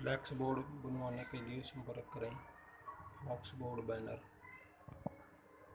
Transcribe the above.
Flex board बनवाने के लिए संपर्क करें। Flex board banner.